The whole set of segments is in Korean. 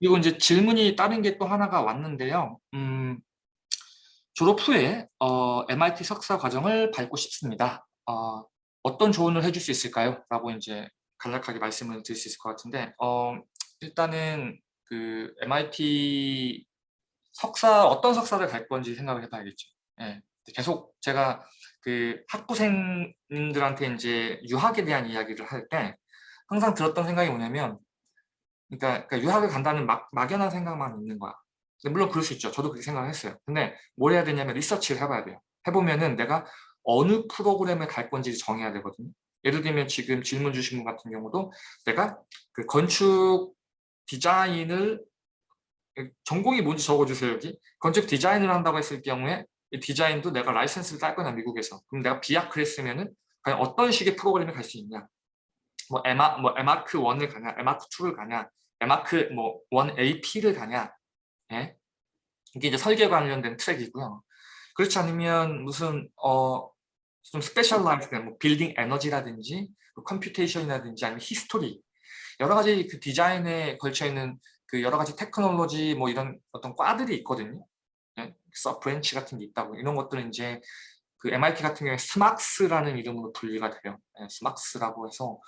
그리고 이제 질문이 다른 게 또 하나가 왔는데요. 음, 졸업 후에 어, MIT 석사 과정을 밟고 싶습니다. 어, 어떤 조언을 해줄 수 있을까요? 라고 이제 간략하게 말씀을 드릴 수 있을 것 같은데 어, 일단은 그 MIT 석사 어떤 석사를 갈 건지 생각을 해봐야겠죠. 예, 계속 제가 그 학부생들한테 이제 유학에 대한 이야기를 할 때 항상 들었던 생각이 뭐냐면 그러니까, 그러니까 유학을 간다는 막, 막연한 생각만 있는 거야. 물론 그럴 수 있죠. 저도 그렇게 생각을 했어요. 근데 뭘 해야 되냐면 리서치를 해봐야 돼요. 해보면은 내가 어느 프로그램에 갈 건지 정해야 되거든요. 예를 들면 지금 질문 주신 분 같은 경우도 내가 그 건축 디자인을 전공이 뭔지 적어주세요 여기 건축 디자인을 한다고 했을 경우에 이 디자인도 내가 라이센스를 딸 거냐 미국에서 그럼 내가 비약을 했으면은 어떤 식의 프로그램에 갈 수 있냐 뭐 에마 뭐 에마크 1을 가냐 에마크 2를 가냐 에마크 뭐 1AP를 가냐 예? 이게 이제 설계 관련된 트랙이고요 그렇지 않으면 무슨 어 좀 specialized된 뭐 building energy라든지 뭐 computation이라든지 아니면 history 여러 가지 그 디자인에 걸쳐 있는 그 여러 가지 테크놀로지 뭐 이런 어떤 과들이 있거든요. 네? sub branch 같은 게 있다고 이런 것들은 이제 그 MIT 같은 경우에 SMArchS라는 이름으로 분리가 돼요. 네, SMArchS라고 해서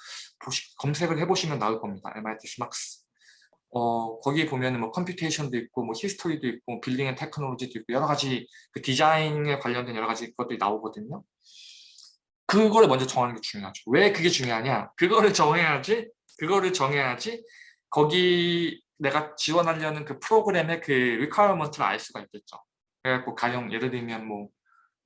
보시, 검색을 해보시면 나올 겁니다. MIT SMArchS. 어, 거기에 보면은 뭐 computation도 있고 뭐 history도 있고 building and technology도 있고 여러 가지 그 디자인에 관련된 여러 가지 것들이 나오거든요. 그거를 먼저 정하는 게 중요하죠. 왜 그게 중요하냐? 그거를 정해야지, 그거를 정해야지 거기 내가 지원하려는 그 프로그램의 그 requirement를 알 수가 있겠죠. 그래갖고 가령 예를 들면 뭐,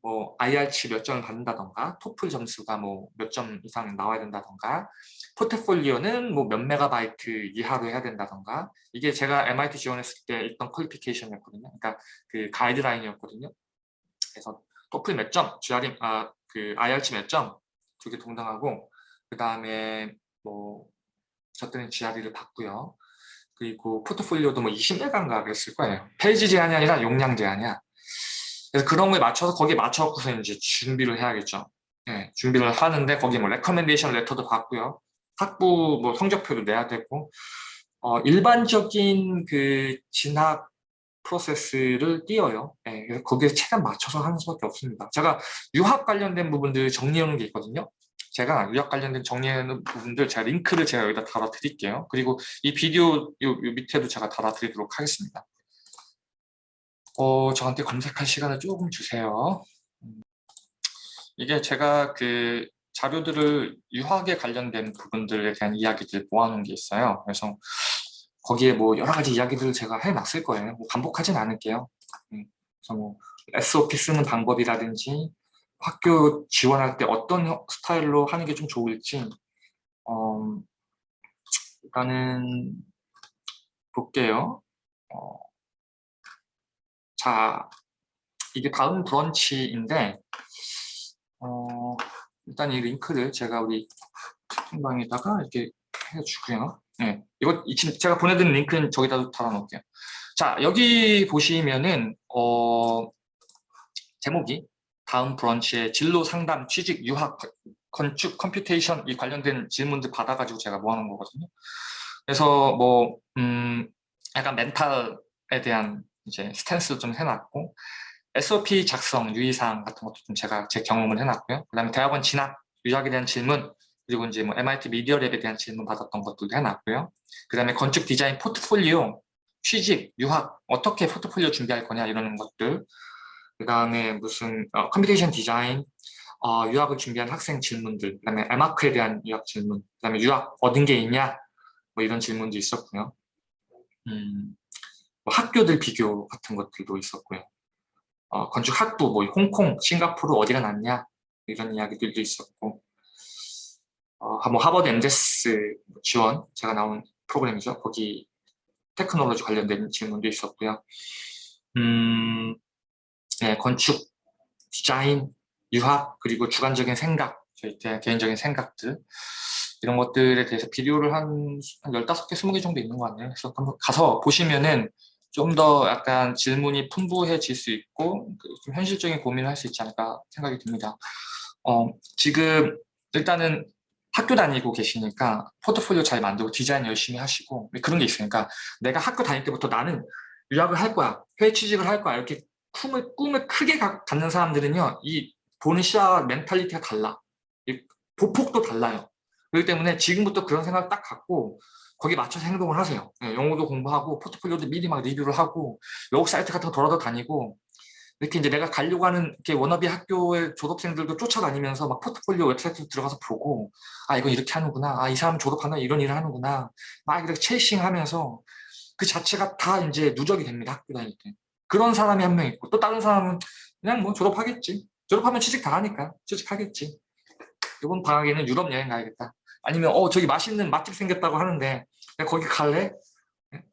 뭐 IR치 몇 점을 받는다던가 토플 점수가 뭐 몇 점 이상 나와야 된다던가 포트폴리오는 뭐 몇 메가바이트 이하로 해야 된다던가 이게 제가 MIT 지원했을 때 있던 퀄리피케이션이었거든요. 그러니까 그 가이드라인이었거든요. 그래서 토플 몇 점, GRE, 아, 그 IR치 몇 점 두 개 동등하고 그 다음에 뭐 저때는 GRE를 받고요. 그리고 포트폴리오도 뭐 20메가인가 그랬을 거예요. 페이지 제한이 아니라 용량 제한이야. 그래서 그런 거에 맞춰서 거기에 맞춰서 이제 준비를 해야겠죠. 네, 준비를 하는데 거기 뭐 recommendation letter도 받고요. 학부 뭐 성적표도 내야 되고 어, 일반적인 그 진학 프로세스를 띄어요. 네, 그래서 거기에 최대한 맞춰서 하는 수밖에 없습니다. 제가 유학 관련된 부분들 놓은 게 있거든요. 제가 유학 관련된 정리하는 부분들 제가 링크를 제가 여기다 달아 드릴게요. 그리고 이 비디오 요, 요 밑에도 제가 달아 드리도록 하겠습니다. 어, 저한테 검색할 시간을 조금 주세요. 음, 이게 제가 그 자료들을 유학에 관련된 부분들에 대한 이야기들 모아놓은 게 있어요. 그래서 거기에 뭐 여러 가지 이야기들을 제가 해놨을 거예요. 뭐 반복하진 않을게요. 음, 그래서 뭐 SOP 쓰는 방법이라든지 학교 지원할 때 어떤 스타일로 하는 게 좀 좋을지 어, 일단은 볼게요. 어, 자, 이게 다음 브런치인데 어, 일단 이 링크를 제가 우리 채팅방에다가 이렇게 해주고요. 네, 이거 제가 보내드린 링크는 저기다 달아놓을게요. 자, 여기 보시면은 어, 제목이 다음 브런치에 진로 상담, 취직, 유학, 건축, computation 이 관련된 질문들 받아가지고 제가 모아놓은 거거든요. 그래서 뭐 음, 약간 mental에 대한 이제 stance도 좀 해놨고 SOP 작성, 유의사항 같은 것도 좀 제가 제 경험을 해놨고요. 그다음에 대학원 진학, 유학에 대한 질문, 그리고 이제 뭐 MIT 미디어 랩에 대한 질문 받았던 것들도 해놨고요. 그다음에 건축 디자인 포트폴리오, 취직, 유학 어떻게 포트폴리오 준비할 거냐 이런 것들 그 다음에 무슨 어, computation design, 어, 유학을 준비한 학생 질문들, 그 다음에 에마크에 대한 유학 질문, 그 다음에 유학 얻은 게 있냐, 뭐 이런 질문도 있었고요. 음, 뭐 학교들 비교 같은 것들도 있었고요. 어, 건축 학부, 뭐 홍콩, 싱가포르 어디가 낫냐, 이런 이야기들도 있었고, 어, 뭐 하버드 엠데스 지원, 제가 나온 프로그램이죠. 거기 테크놀로지 관련된 질문도 있었고요. 음, 네, 건축, 디자인, 유학, 그리고 주관적인 생각, 저희 개인적인 생각들 이런 것들에 대해서 비디오를 한, 한 15개, 20개 정도 있는 것 같네요. 그래서 가서 보시면은 좀 더 약간 질문이 풍부해질 수 있고 그좀 현실적인 고민을 할 수 있지 않을까 생각이 듭니다. 어, 지금 일단은 학교 다니고 계시니까 포트폴리오 잘 만들고 디자인 열심히 하시고 그런 게 있으니까 내가 학교 다닐 때부터 나는 유학을 할 거야 해외 취직을 할 거야 이렇게 꿈을, 꿈을 크게 가, 갖는 사람들은요 이 보는 시야 mentality가 달라 이 보폭도 달라요 그렇기 때문에 지금부터 그런 생각 딱 갖고 거기에 맞춰서 행동을 하세요. 예, 영어도 공부하고 포트폴리오도 미리 막 리뷰를 하고 외국 사이트 같은 거 돌아도 다니고 이렇게 이제 내가 가려고 하는 이렇게 워너비 학교의 졸업생들도 쫓아다니면서 막 포트폴리오 웹사이트 들어가서 보고 아 이건 이렇게 하는구나. 아 이 사람 졸업하면 이런 일을 하는구나. 막 이렇게 chasing 하면서 그 자체가 다 이제 누적이 됩니다 학교 다닐 때. 그런 사람이 한 명 있고 또 다른 사람은 그냥 뭐 졸업하겠지. 졸업하면 취직 다 하니까 취직하겠지. 이번 방학에는 유럽 여행 가야겠다 아니면 어 저기 맛있는 맛집 생겼다고 하는데 거기 갈래?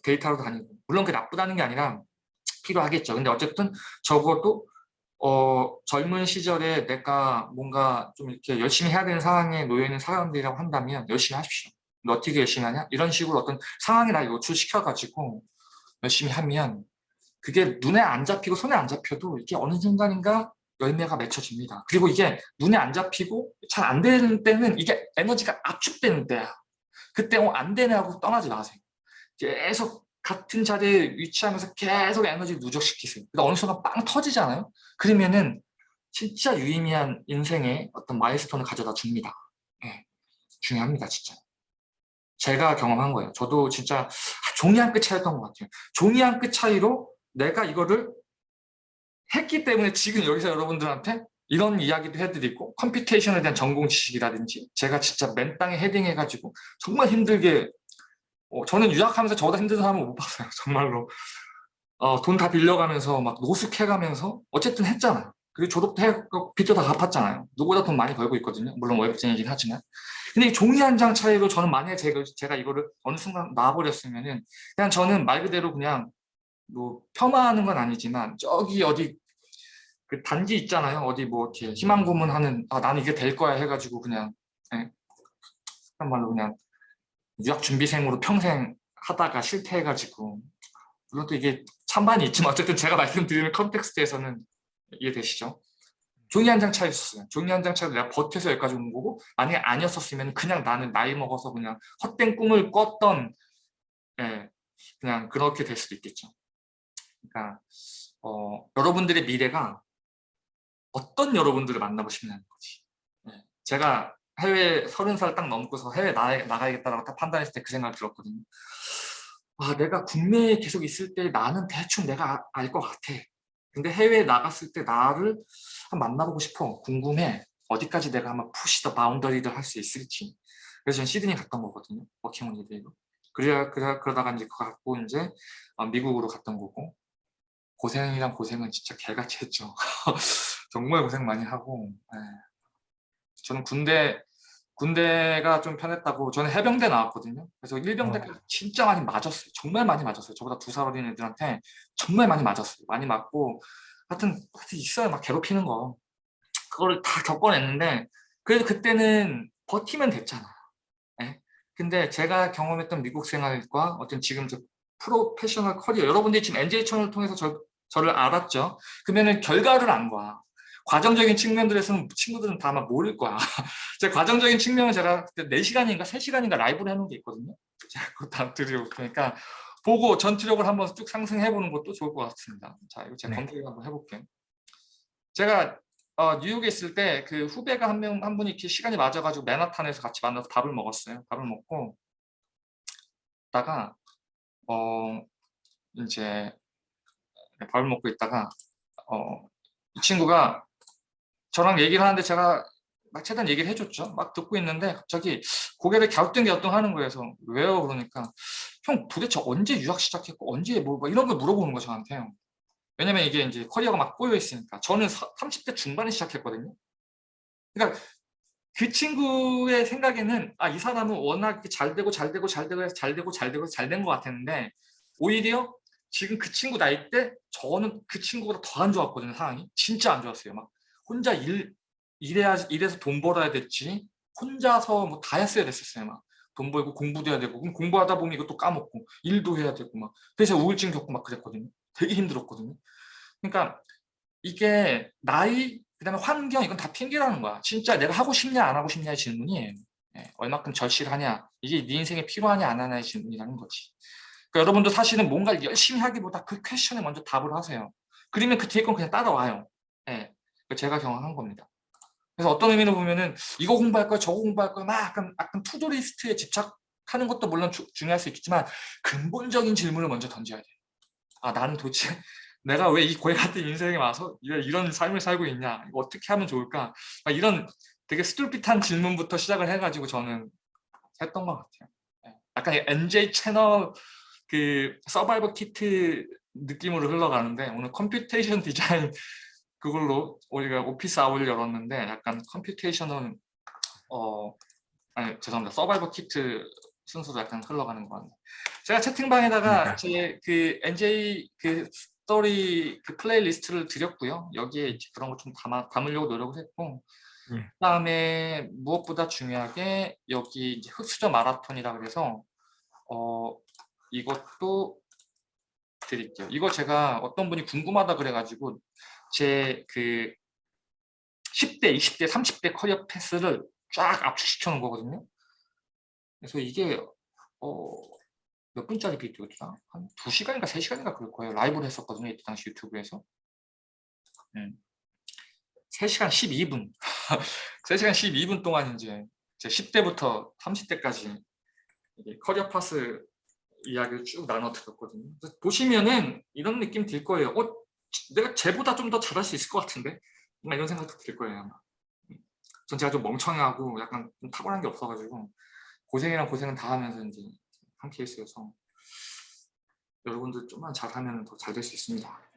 데이터로 다니고 물론 그게 나쁘다는 게 아니라 필요하겠죠. 근데 어쨌든 적어도 어, 젊은 시절에 내가 뭔가 좀 이렇게 열심히 해야 되는 상황에 놓여 있는 사람들이라고 한다면 열심히 하십시오. 너 어떻게 열심히 하냐? 이런 식으로 어떤 상황에 날 노출시켜 가지고 열심히 하면 그게 눈에 안 잡히고 손에 안 잡혀도 이게 어느 순간인가 열매가 맺혀집니다. 그리고 이게 눈에 안 잡히고 잘 안 되는 때는 이게 에너지가 압축되는 때야. 그때 어, 안 되네 하고 떠나지 마세요. 계속 같은 자리에 위치하면서 계속 에너지 누적시키세요. 그러니까 어느 순간 빵 터지잖아요. 그러면은 진짜 유의미한 인생의 어떤 마일스톤을 가져다 줍니다. 네. 중요합니다, 진짜. 제가 경험한 거예요. 저도 진짜 종이 한 끗 차이였던 것 같아요. 종이 한 끗 차이로 내가 이거를 했기 때문에 지금 여기서 여러분들한테 이런 이야기도 해드리고 computation에 대한 전공 지식이라든지 제가 진짜 맨 땅에 헤딩해가지고 정말 힘들게 어, 저는 유학하면서 저보다 힘든 사람은 못 봤어요. 정말로. 어, 돈 다 빌려가면서 막 노숙해가면서 어쨌든 했잖아요. 그리고 졸업도 하고 빚도 다 갚았잖아요. 누구보다 돈 많이 벌고 있거든요. 물론 월급쟁이긴 하지만. 근데 이 종이 한 장 차이로 저는 만약에 제가, 제가 이거를 어느 순간 놔버렸으면은 그냥 저는 말 그대로 그냥 뭐 폄하하는 건 아니지만 저기 어디 그 단지 있잖아요. 어디 뭐 이렇게 희망 고문하는 아 나는 이게 될 거야 해가지고 그냥 예, 한 말로 그냥 유학 준비생으로 평생 하다가 실패해가지고 물론 또 이게 찬반이 있지만 어쨌든 제가 말씀드리는 컨텍스트에서는 이해되시죠? 종이 한 장 차이였어요. 종이 한 장 차이로 내가 버텨서 여기까지 온 거고 만약에 아니었었으면 그냥 나는 나이 먹어서 그냥 헛된 꿈을 꿨던 예, 그냥 그렇게 될 수도 있겠죠. 그러니까 어, 여러분들의 미래가 어떤 여러분들을 만나고 싶냐는 거지. 예, 제가 해외 서른 살 딱 넘고서 해외 나, 나가야겠다라고 딱 판단했을 때 그 생각을 들었거든요. 아, 내가 국내에 계속 있을 때 나는 대충 내가 알 것 같아. 근데 해외에 나갔을 때 나를 한번 만나보고 싶어. 궁금해. 어디까지 내가 한번 push the boundary를 할 수 있을지. 그래서 전 시드니 갔던 거거든요. 워킹홀리데이로. 그러다가 이제 그거 갖고 이제 어, 미국으로 갔던 거고. 고생이란 고생은 진짜 개같이 했죠. 정말 고생 많이 하고. 네. 저는 군대 군대가 좀 편했다고 저는 해병대 나왔거든요. 그래서 일병 때까지 어. 진짜 많이 맞았어요. 정말 많이 맞았어요. 저보다 두 살 어린 애들한테 정말 많이 맞았어요. 많이 맞고 하여튼, 하여튼 있어요. 막 괴롭히는 거. 그거를 다 겪어냈는데 그래도 그때는 버티면 됐잖아요. 네? 근데 제가 경험했던 미국 생활과 어떤 지금 저 프로페셔널 커리어 여러분들이 지금 NJ 채널을 통해서 저, 저를 알았죠. 그러면은 결과를 안 봐. 과정적인 측면들에서는 친구들은 다 아마 모를 거야. 제 과정적인 측면은 제가 그때 4시간인가 3시간인가 라이브를 해놓은 게 있거든요. 제가 그거 다 드리고 그러니까 보고 전투력을 한번 쭉 상승해 보는 것도 좋을 것 같습니다. 자, 이거 제가 네. 검색 한번 해볼게요. 제가 어, 뉴욕에 있을 때 그 후배가 한 명, 한 분이 이렇게 시간이 맞아가지고 맨하탄에서 같이 만나서 밥을 먹었어요. 밥을 먹고, 있다가, 어, 이제, 밥을 먹고 있다가, 어, 이 친구가 저랑 얘기를 하는데 제가 막 최대한 얘기를 해줬죠. 막 듣고 있는데 갑자기 고개를 갸우뚱갸우뚱 하는 거예요. 그래서 왜요? 그러니까 형 도대체 언제 유학 시작했고 언제 뭐, 뭐 이런 걸 물어보는 거 저한테. 왜냐면 이게 이제 커리어가 막 꼬여 있으니까 저는 30대 중반에 시작했거든요. 그러니까 그 친구의 생각에는 아 이 사람은 워낙 잘 되고 잘 되고 잘 되고 잘 되고 잘 되고 잘 된 것 같았는데 오히려 지금 그 친구 나이 때 저는 그 친구보다 더 안 좋았거든요 상황이. 진짜 안 좋았어요 막. 혼자 일 일해야 일해서 돈 벌어야 됐지. 혼자서 뭐 다 했어야 됐었어요 막. 돈 벌고 공부도 해야 되고 그럼 공부하다 보면 이것도 까먹고 일도 해야 되고 막. 그래서 우울증 겪고 막 그랬거든요. 되게 힘들었거든요. 그러니까 이게 나이 그다음에 환경 이건 다 핑계라는 거야. 진짜 내가 하고 싶냐 안 하고 싶냐의 질문이 예, 얼마큼 절실하냐. 이게 네 인생에 필요하냐 안 하냐의 질문이라는 거지 그러니까 여러분도 사실은 뭔가를 열심히 하기보다 그 퀘션에 먼저 답을 하세요 그러면 그 뒤에 건 그냥 따라와요 예, 제가 경험한 겁니다 그래서 어떤 의미로 보면은 이거 공부할 거야 저거 공부할 거야 막 약간, 약간 to-do list에 집착하는 것도 물론 주, 중요할 수 있겠지만 근본적인 질문을 먼저 던져야 돼. 아 나는 도대체 내가 왜 이 고해 같은 인생에 와서 왜 이런 삶을 살고 있냐 이거 어떻게 하면 좋을까 막 이런 되게 stupid한 질문부터 시작을 해가지고 저는 했던 것 같아요. 예. 약간 NJ 채널 그 survival kit 느낌으로 흘러가는데 오늘 computation design 그걸로 우리가 office hour를 열었는데 약간 computation은 어 아니 죄송합니다 survival kit 순서도 약간 흘러가는 것 같네요. 제가 채팅방에다가 제 그 NJ 그 스토리 그 playlist를 드렸고요. 여기에 그런 거 좀 담아 담으려고 노력을 했고 예. 그다음에 무엇보다 중요하게 여기 이제 흡수저 마라톤이라 그래서 어 이것도 드릴게요. 이거 제가 어떤 분이 궁금하다 그래가지고 제 그 10대, 20대, 30대 커리어 패스를 쫙 압축시켜 놓은 거거든요. 그래서 이게 어, 몇 분짜리 비디오더라? 한 2시간인가 3시간인가 그럴 거예요. 라이브를 했었거든요. 이때 당시 유튜브에서. 음. 3시간 12분. 3시간 12분 동안 이제 제 10대부터 30대까지 커리어 path 이야기를 쭉 나눠 드렸거든요. 보시면은 이런 느낌 들 거예요. 어, 내가 쟤보다 좀 더 잘할 수 있을 것 같은데? 이런 생각도 들 거예요. 아마. 전 제가 좀 멍청하고 약간 좀 탁월한 게 없어가지고 고생이란 고생은 다 하면서 이제 한 케이스여서 여러분들 좀만 잘하면 더 잘 될 수 있습니다.